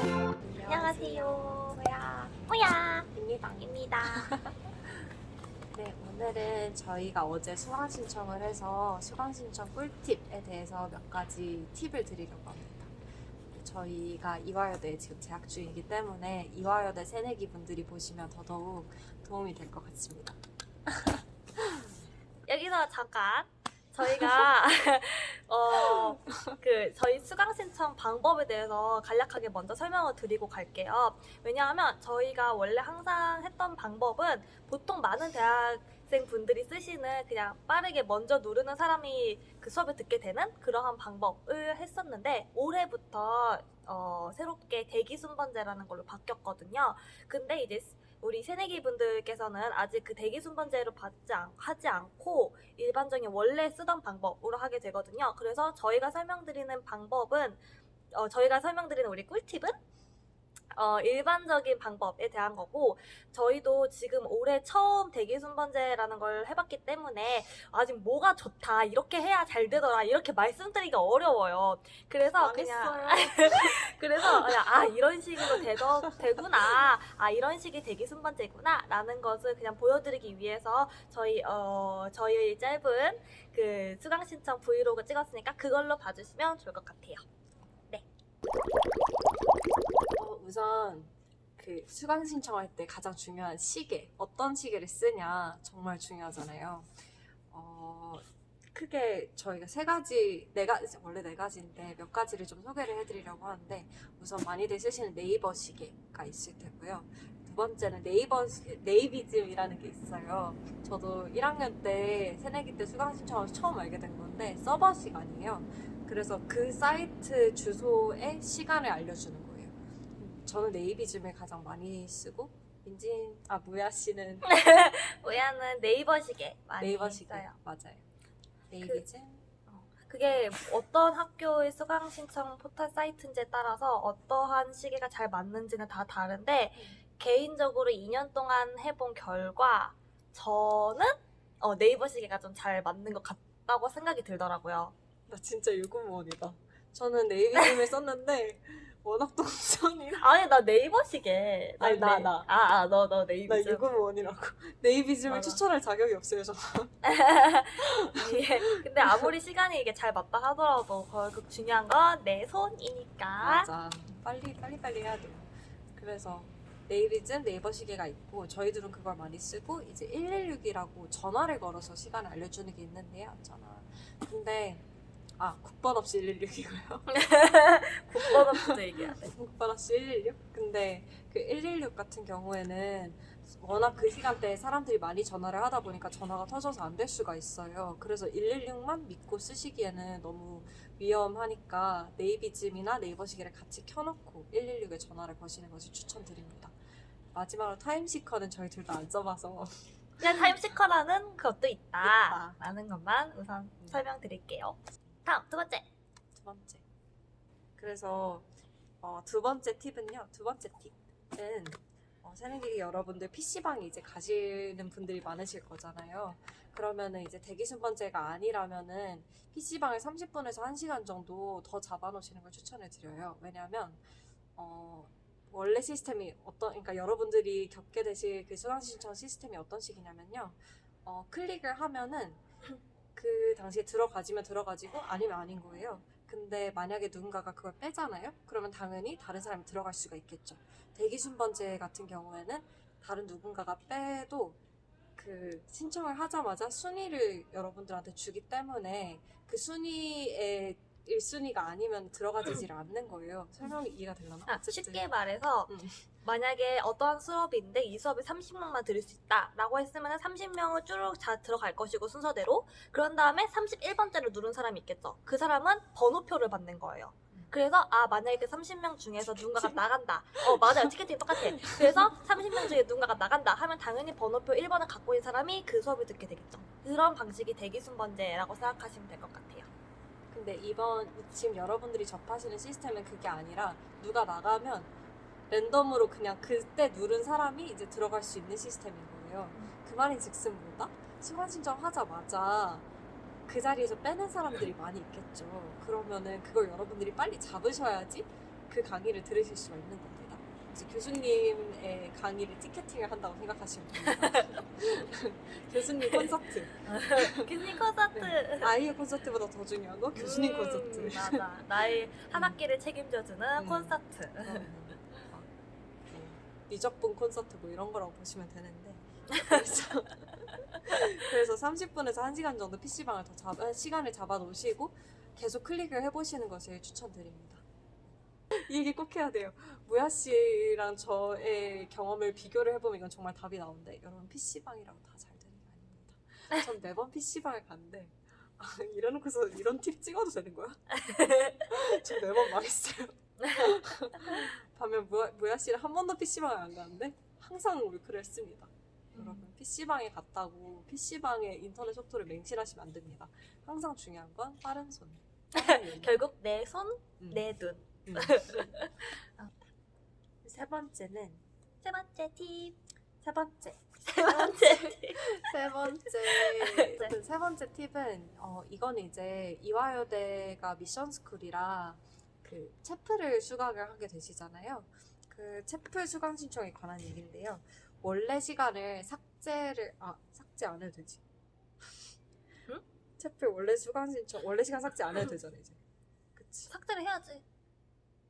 안녕하세요. 호야 입니다. 입니다. 네, 오늘은 저희가 어제 수강 신청을 해서 수강 신청 꿀팁에 대해서 몇 가지 팁을 드리려고 합니다. 저희가 이화여대에 지금 재학 중이기 때문에 이화여대 새내기 분들이 보시면 더더욱 도움이 될 것 같습니다. 여기서 잠깐 저희가 어 그 저희 수강 신청 방법에 대해서 간략하게 먼저 설명을 드리고 갈게요. 왜냐하면 저희가 원래 항상 했던 방법은 보통 많은 대학 생 분들이 쓰시는 그냥 빠르게 먼저 누르는 사람이 그 수업을 듣게 되는 그러한 방법을 했었는데 올해부터 어, 새롭게 대기 순번제라는 걸로 바뀌었거든요. 근데 이제 우리 새내기 분들께서는 아직 그 대기 순번제로 받지 않, 하지 않고 일반적인 원래 쓰던 방법으로 하게 되거든요. 그래서 저희가 설명드리는 방법은 어, 저희가 설명드리는 우리 꿀팁은 어, 일반적인 방법에 대한 거고 저희도 지금 올해 처음 대기 순번제라는 걸 해봤기 때문에 아직 뭐가 좋다 이렇게 해야 잘 되더라 이렇게 말씀드리기가 어려워요. 그래서 그냥 그래서 그냥 아 이런 식으로 되더, 되구나 아 이런 식이 대기 순번제구나 라는 것을 그냥 보여드리기 위해서 저희 어 저희 짧은 그 수강 신청 브이로그 찍었으니까 그걸로 봐주시면 좋을 것 같아요. 어, 우선 그 수강 신청할 때 가장 중요한 시계 어떤 시계를 쓰냐 정말 중요하잖아요. 어, 크게 저희가 세 가지 네 가지 원래 네 가지인데 몇 가지를 좀 소개를 해드리려고 하는데 우선 많이들 쓰시는 네이버 시계가 있을 테고요. 두 번째는 네이버 시- 네이비즘이라는 게 있어요. 저도 1학년 때 새내기 때 수강 신청하면서 처음 알게 된 건데 서버 시간이에요. 그래서 그 사이트 주소에 시간을 알려주는 거예요. 저는 네이비즘을 가장 많이 쓰고 민진 아 무야 씨는 오야는 네이버 시계 많이 네이버 시계 써요. 맞아요. 네이비즘 그게 어떤 학교의 수강 신청 포털 사이트인지에 따라서 어떠한 시계가 잘 맞는지는 다 다른데 개인적으로 2년 동안 해본 결과 저는 어, 네이버 시계가 좀 잘 맞는 것 같다고 생각이 들더라고요. 나 진짜 유구무원이다. 저는 네이비즘을 썼는데 워낙 동선이라 아니 나 네이버 시계. 아니, 나, 네. 나. 아, 아, 너, 너나 네이버. 유구무원이라고 네이비즘을 맞아. 추천할 자격이 없어요 저는. 예. 근데 아무리 시간이 이게 잘 맞다 하더라도 결국 중요한 건 내 손이니까. 맞아. 빨리 빨리 빨리 해야 돼요. 그래서 네이비즘 네이버 시계가 있고 저희들은 그걸 많이 쓰고 이제 116이라고 전화를 걸어서 시간을 알려주는 게 있는데요. 전화. 근데 아 국번 없이 116이고요. 국번부터 얘기해야 돼. 국번 없이 116. 근데 그 116 같은 경우에는 워낙 그 시간대에 사람들이 많이 전화를 하다 보니까 전화가 터져서 안 될 수가 있어요. 그래서 116만 믿고 쓰시기에는 너무 위험하니까 네이비즘이나 네이버 시계를 같이 켜놓고 116에 전화를 거시는 것을 추천드립니다. 마지막으로 타임시커는 저희 둘 다 안 써봐서 그냥 타임시커라는 그것도 있다. 있다. 라는 것만 우선 설명드릴게요. 다음 두 번째. 두 번째. 그래서 어, 두 번째 팁은요. 두 번째 팁은 어, 새내기 여러분들 PC방에 이제 가시는 분들이 많으실 거잖아요. 그러면은 이제 대기 순번제가 아니라면은 PC방을 30분에서 1시간 정도 더 잡아놓으시는 걸 추천을 드려요. 왜냐면 어, 원래 시스템이 어떤, 그러니까 여러분들이 겪게 되실 그 수강 신청 시스템이 어떤 식이냐면요. 어, 클릭을 하면은 그 당시에 들어가지면 들어가지고 아니면 아닌 거예요. 근데 만약에 누군가가 그걸 빼잖아요? 그러면 당연히 다른 사람이 들어갈 수가 있겠죠. 대기 순번제 같은 경우에는 다른 누군가가 빼도 그 신청을 하자마자 순위를 여러분들한테 주기 때문에 그 순위의 1순위가 아니면 들어가지질 않는 거예요. 설명이 이해가 되려나? 아. 쉽게 말해서 음. 만약에 어떠한 수업이 있는데 이 수업에 30명만 들을 수 있다 라고 했으면 30명을 쭉다 들어갈 것이고 순서대로 그런 다음에 31번째를 누른 사람이 있겠죠 그 사람은 번호표를 받는 거예요 그래서 아 만약에 그 30명 중에서 누군가가 나간다 어 맞아요 티켓팅이 똑같아 그래서 30명 중에 누군가가 나간다 하면 당연히 번호표 1번을 갖고 있는 사람이 그 수업을 듣게 되겠죠 그런 방식이 대기순번제라고 생각하시면 될 것 같아요 근데 이번 지금 여러분들이 접하시는 시스템은 그게 아니라 누가 나가면 랜덤으로 그냥 그때 누른 사람이 이제 들어갈 수 있는 시스템인 거예요. 그 말인 즉슨 뭐다? 수강 신청하자마자 그 자리에서 빼는 사람들이 많이 있겠죠. 그러면은 그걸 여러분들이 빨리 잡으셔야지 그 강의를 들으실 수가 있는 겁니다. 그래서 교수님의 강의를 티켓팅을 한다고 생각하시면 됩니다. 교수님 콘서트. 교수님 콘서트. 아이의 콘서트보다 더 중요한 거 교수님 음, 콘서트. 맞아. 나의 한 학기를 책임져주는 음. 콘서트. 어, 뭐, 미적분 콘서트 뭐 이런 거라고 보시면 되는데 그래서, 그래서 30분에서 1시간 정도 PC방을 더 잡아, 시간을 잡아 놓으시고 계속 클릭을 해보시는 것을 추천드립니다. 이 얘기 꼭 해야 돼요. 무야 씨랑 저의 경험을 비교를 해보면 이건 정말 답이 나오는데 여러분 PC방이라고 다 잘 되는 게 아닙니다. 전 매번 PC방을 갔는데 아, 이래놓고서 이런 팁 찍어도 되는 거야? 저 매번 망했어요. 반면 무야, 무야 씨는 한 번도 PC방을 안 가는데 항상 울크를 했습니다. 여러분 PC방에 갔다고 PC방의 인터넷 속도를 맹신하시면 안 됩니다. 항상 중요한 건 빠른 손. 결국 내 손, 음, 내 눈. 음. 세 번째는 세 번째 팁. 세 번째 세 번째 팁. 세 번째 세 번째 팁은 어 이거는 이제 이화여대가 미션 스쿨이라 그 체프를 수강을 하게 되시잖아요. 그 체프 수강 신청에 관한 얘기인데요. 원래 시간을 삭제를 아 삭제 안 해도 되지. 응? 채플 원래 수강 신청 원래 시간 삭제 안 해도 되잖아 이제. 그치. 삭제를 해야지.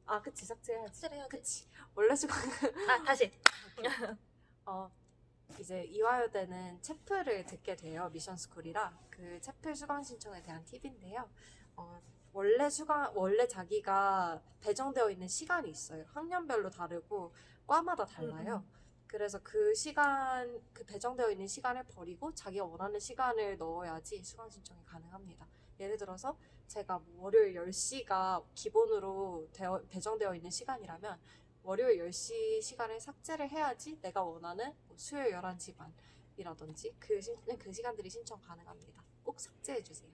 아 그치 삭제해야지. 삭제를 해야지. 그치. 원래 수강 아 다시. 어 이제 이화여대는 채플을 듣게 돼요 미션 스쿨이라 그 채플 수강 신청에 대한 팁인데요. 어, 원래 수강 원래 자기가 배정되어 있는 시간이 있어요. 학년별로 다르고 과마다 달라요. 그래서 그 시간 그 배정되어 있는 시간을 버리고 자기가 원하는 시간을 넣어야지 수강 신청이 가능합니다. 예를 들어서 제가 뭐 월요일 10시가 기본으로 되어, 배정되어 있는 시간이라면 월요일 10시 시간을 삭제를 해야지 내가 원하는 뭐 수요일 11시 반이라든지 그, 신, 그 시간들이 신청 가능합니다. 꼭 삭제해 주세요.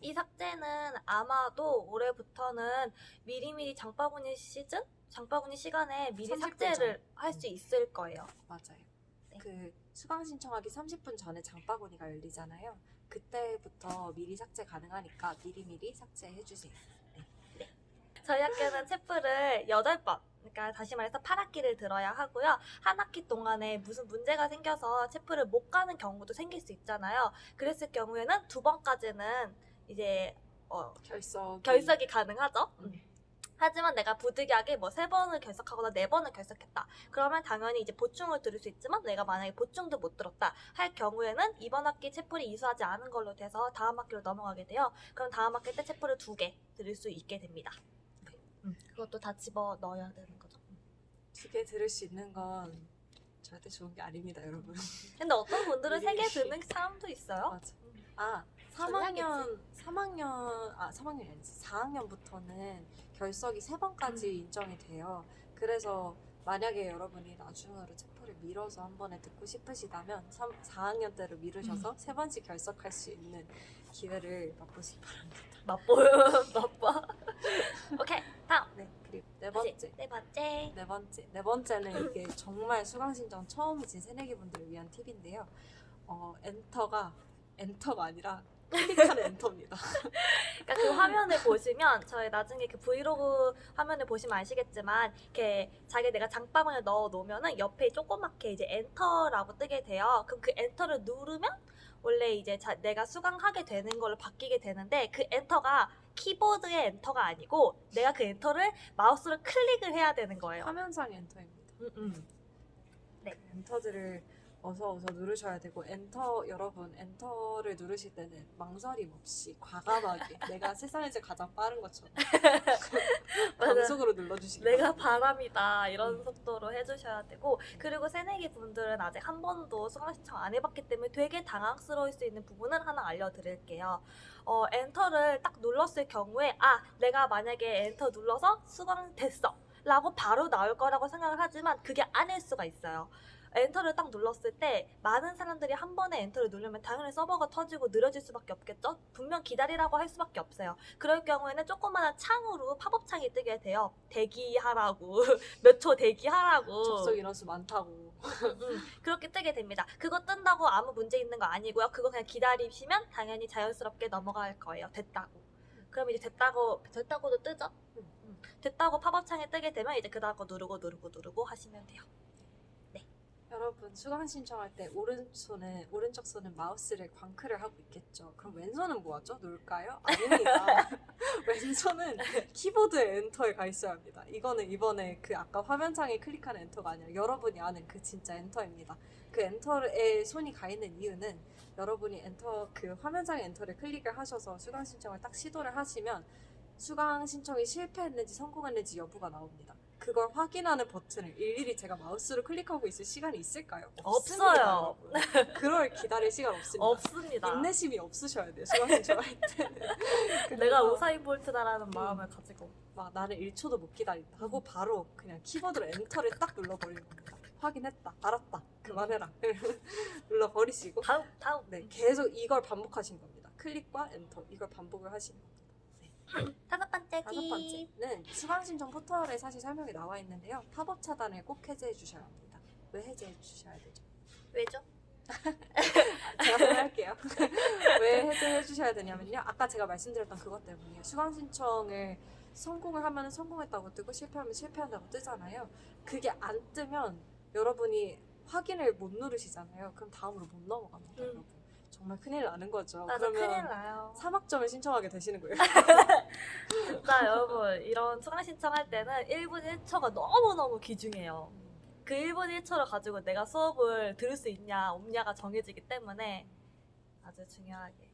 이 삭제는 아마도 올해부터는 미리미리 장바구니 시즌? 장바구니 시간에 미리 30분 삭제를 전. 할수 있을 거예요. 맞아요. 네. 그 수강 신청하기 30분 전에 장바구니가 열리잖아요. 그때부터 미리 삭제 가능하니까 미리미리 삭제해 주세요. 저희 학교는 체프를 8번, 그러니까 다시 말해서 8학기를 들어야 하고요. 한 학기 동안에 무슨 문제가 생겨서 체프를 못 가는 경우도 생길 수 있잖아요. 그랬을 경우에는 두 번까지는 이제 어, 결석 결석이 가능하죠. 음. 하지만 내가 부득이하게 뭐 세 번을 결석하거나 네 번을 결석했다. 그러면 당연히 이제 보충을 들을 수 있지만 내가 만약에 보충도 못 들었다 할 경우에는 이번 학기 체플이 이수하지 않은 걸로 돼서 다음 학기로 넘어가게 돼요. 그럼 다음 학기 때 체플을 두개 들을 수 있게 됩니다. 음, 그것도 다 집어 넣어야 되는 거죠. 두 개 들을 수 있는 건 절대 좋은 게 아닙니다, 여러분. 근데 어떤 분들은 세 개. 듣는 사람도 있어요. 맞아. 아, 전략이지. 3학년, 3학년, 아, 3학년이 아니지. 4학년부터는 결석이 세 번까지 음. 인정이 돼요. 그래서 만약에 여러분이 나중으로 체포를 미뤄서 한 번에 듣고 싶으시다면 3, 4학년 때로 미루셔서 음. 세 번씩 결석할 수 있는 기회를 맛보시기 바랍니다. 맛보여, 맛봐. 오케이, 다음. 네, 그리고 네 번째. 네 번째. 네 번째. 네 번째는 이게 정말 수강 신청 처음이신 새내기 분들을 위한 팁인데요. 어, 엔터가 엔터가 아니라 클릭하는 엔터입니다. 그러니까 그 화면을 보시면 저희 나중에 그 브이로그 화면을 보시면 아시겠지만 이렇게 자기 내가 장바구니에 넣어 놓으면은 옆에 조그맣게 이제 엔터라고 뜨게 돼요. 그럼 그 엔터를 누르면 원래 이제 자, 내가 수강하게 되는 걸로 바뀌게 되는데 그 엔터가 키보드의 엔터가 아니고 내가 그 엔터를 마우스로 클릭을 해야 되는 거예요. 화면상 엔터입니다. 음, 음. 네, 엔터들을 어서 어서 누르셔야 되고 엔터 여러분 엔터를 누르실 때는 망설임 없이 과감하게 내가 세상에서 가장 빠른 것처럼. 광속으로 눌러주시기 내가. 바람이다 이런 음. 속도로 해주셔야 되고 그리고 새내기 분들은 아직 한 번도 수강 신청 안 해봤기 때문에 되게 당황스러울 수 있는 부분을 하나 알려드릴게요. 어, 엔터를 딱 눌렀을 경우에 아 내가 만약에 엔터 눌러서 수강 됐어 라고 바로 나올 거라고 생각을 하지만 그게 아닐 수가 있어요. 엔터를 딱 눌렀을 때 많은 사람들이 한 번에 엔터를 누르면 당연히 서버가 터지고 느려질 수밖에 없겠죠? 분명 기다리라고 할 수밖에 없어요. 그럴 경우에는 조그마한 창으로 팝업 창이 뜨게 돼요. 대기하라고 몇 초 대기하라고 접속 인원수 많다고 음, 음. 그렇게 뜨게 됩니다. 그거 뜬다고 아무 문제 있는 거 아니고요. 그거 그냥 기다리시면 당연히 자연스럽게 넘어갈 거예요. 됐다고. 그럼 이제 됐다고 됐다고도 뜨죠. 음. 됐다고 팝업 창에 뜨게 되면 이제 그 다음 거 누르고 누르고 누르고 하시면 돼요. 여러분 수강 신청할 때 오른손은 오른쪽 손은 마우스를 광클을 하고 있겠죠. 그럼 왼손은 뭐하죠? 놀까요? 아닙니다. 왼손은 키보드의 엔터에 가 있어야 합니다. 이거는 이번에 그 아까 화면창에 클릭하는 엔터가 아니라 여러분이 아는 그 진짜 엔터입니다. 그 엔터에 손이 가 있는 이유는 여러분이 엔터 그 화면창에 엔터를 클릭을 하셔서 수강 신청을 딱 시도를 하시면 수강 신청이 실패했는지 성공했는지 여부가 나옵니다. 그걸 확인하는 버튼을 일일이 제가 마우스로 클릭하고 있을 시간이 있을까요? 없습니다, 없어요. 그럴 기다릴 시간 없습니다. 없습니다. 인내심이 없으셔야 돼요. 수강 신청할 때는. 내가 우사인 볼트다라는 음. 마음을 가지고 막 나는 1초도 못 기다린다 하고 바로 그냥 키보드로 엔터를 딱 눌러버리는 겁니다. 확인했다, 알았다, 그만해라 눌러버리시고 다음 다음 네 계속 이걸 반복하신 겁니다. 클릭과 엔터 이걸 반복을 하시는 겁니다. 다섯 번째 다섯 번째는 수강 신청 포털에 사실 설명이 나와 있는데요. 팝업 차단을 꼭 해제해 주셔야 합니다. 왜 해제해 주셔야 되죠? 왜죠? 제가 설명할게요. 왜 해제해 주셔야 되냐면요. 아까 제가 말씀드렸던 그것 때문이에요. 수강 신청을 성공을 하면 성공했다고 뜨고 실패하면 실패한다고 뜨잖아요. 그게 안 뜨면 여러분이 확인을 못 누르시잖아요. 그럼 다음으로 못 넘어갑니다, 음. 여러분. 정말 큰일 나는 거죠. 맞아 그러면 큰일 나요. 3학점을 신청하게 되시는 거예요. 진짜 여러분 이런 수강 신청할 때는 1분 1초가 너무너무 귀중해요. 그 1분 1초를 가지고 내가 수업을 들을 수 있냐 없냐가 정해지기 때문에 아주 중요하게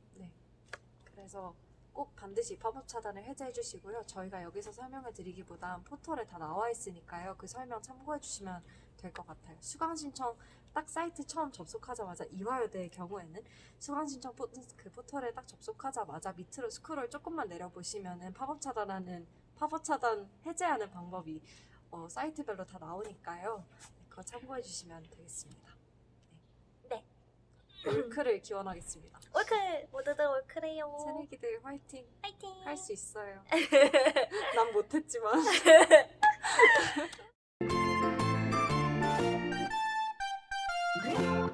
그래서 꼭 반드시 팝업 차단을 해제해 주시고요. 저희가 여기서 설명을 드리기보단 포털에 다 나와 있으니까요. 그 설명 참고해 주시면 될 것 같아요. 수강 신청 딱 사이트 처음 접속하자마자 이화여대의 경우에는 수강 신청 포, 그 포털에 딱 접속하자마자 밑으로 스크롤 조금만 내려보시면은 팝업 차단하는 팝업 차단 해제하는 방법이 어, 사이트별로 다 나오니까요. 네, 그거 참고해 주시면 되겠습니다. 네. 올클을 기원하겠습니다. 올클 모두들 올클해요. 새내기들 화이팅! 파이팅. 할 수 있어요. 난 못했지만.